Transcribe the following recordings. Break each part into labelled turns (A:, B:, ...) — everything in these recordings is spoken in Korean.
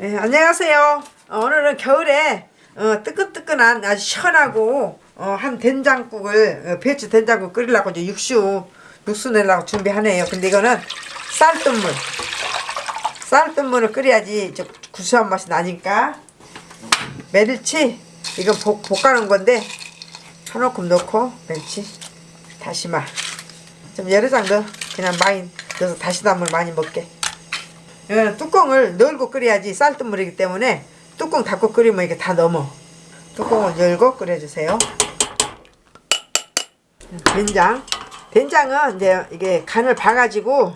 A: 네, 안녕하세요. 어, 오늘은 겨울에 어, 뜨끈뜨끈한 아주 시원하고 어, 한 된장국을 어, 배추 된장국 끓이려고 이제 육수 육수 내려고 준비하네요. 근데 이거는 쌀뜨물. 쌀뜨물을 끓여야지 저 구수한 맛이 나니까. 메릴치? 이건 볶, 볶아놓은 건데 한 움큼 넣고 멸치. 다시마. 좀 여러 장 넣어 그냥 많이 넣어서 다시다물 많이 먹게 이거는 뚜껑을 열고 끓여야지 쌀뜨물이기 때문에 뚜껑 닫고 끓이면 이게 다 넘어. 뚜껑을 열고 끓여주세요. 된장. 된장은 이제 이게 간을 봐가지고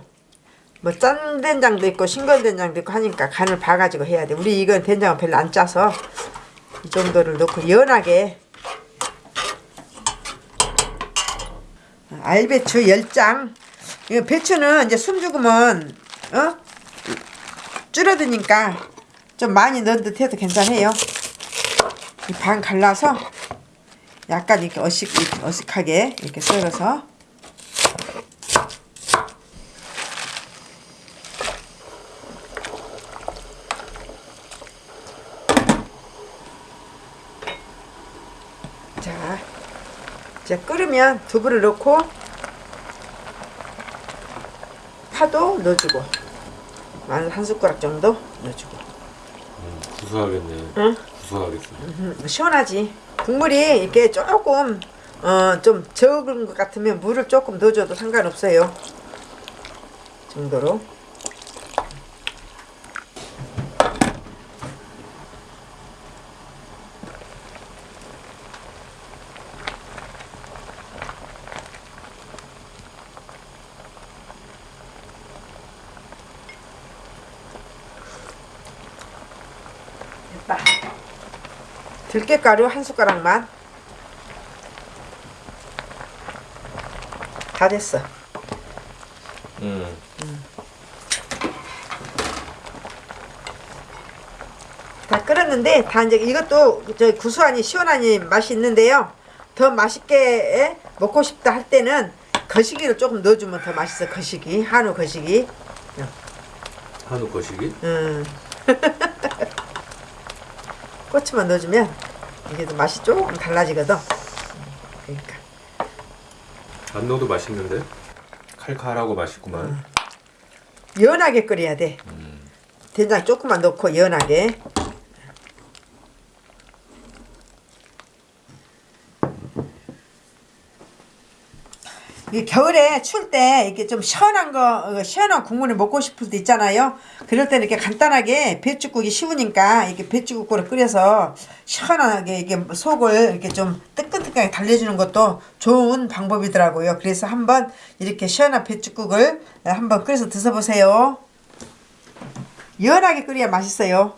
A: 뭐 짠 된장도 있고 싱거운 된장도 있고 하니까 간을 봐가지고 해야 돼. 우리 이건 된장은 별로 안 짜서 이 정도를 넣고 연하게. 알배추 10장. 이거 배추는 이제 숨 죽으면 어? 줄어드니까 좀 많이 넣은 듯 해도 괜찮아요. 이반 갈라서 약간 이렇게 어식, 어식하게 이렇게 썰어서. 자 이제 끓으면 두부를 넣고 파도 넣어주고 마늘 한 숟가락 정도 넣어주고
B: 음, 구수하겠네.
A: 응?
B: 구수하겠어.
A: 음, 시원하지 국물이 이렇게 조금 어, 좀 적은 것 같으면 물을 조금 넣어줘도 상관없어요 정도로 됐다. 들깨가루 한 숟가락만. 다 됐어.
B: 음.
A: 다 끓었는데 다 이제 이것도 저 구수하니 시원하니 맛이 있는데요. 더 맛있게 먹고 싶다 할 때는 거시기를 조금 넣어주면 더 맛있어 거시기. 한우 거시기.
B: 한우 거시기?
A: 음. 고추만 넣어주면 이게 또 맛이 조금 달라지거든 그러니까
B: 안 넣어도 맛있는데? 칼칼하고 맛있구만.
A: 연하게 끓여야 돼
B: 음.
A: 된장 조금만 넣고 연하게 겨울에 추울 때 이렇게 좀 시원한 거 어, 시원한 국물을 먹고 싶을 때 있잖아요. 그럴 때는 이렇게 간단하게 배추국이 쉬우니까 이렇게 배추국을 끓여서 시원하게 이게 속을 이렇게 좀 뜨끈뜨끈하게 달래주는 것도 좋은 방법이더라고요. 그래서 한번 이렇게 시원한 배추국을 한번 끓여서 드셔보세요. 연하게 끓여야 맛있어요.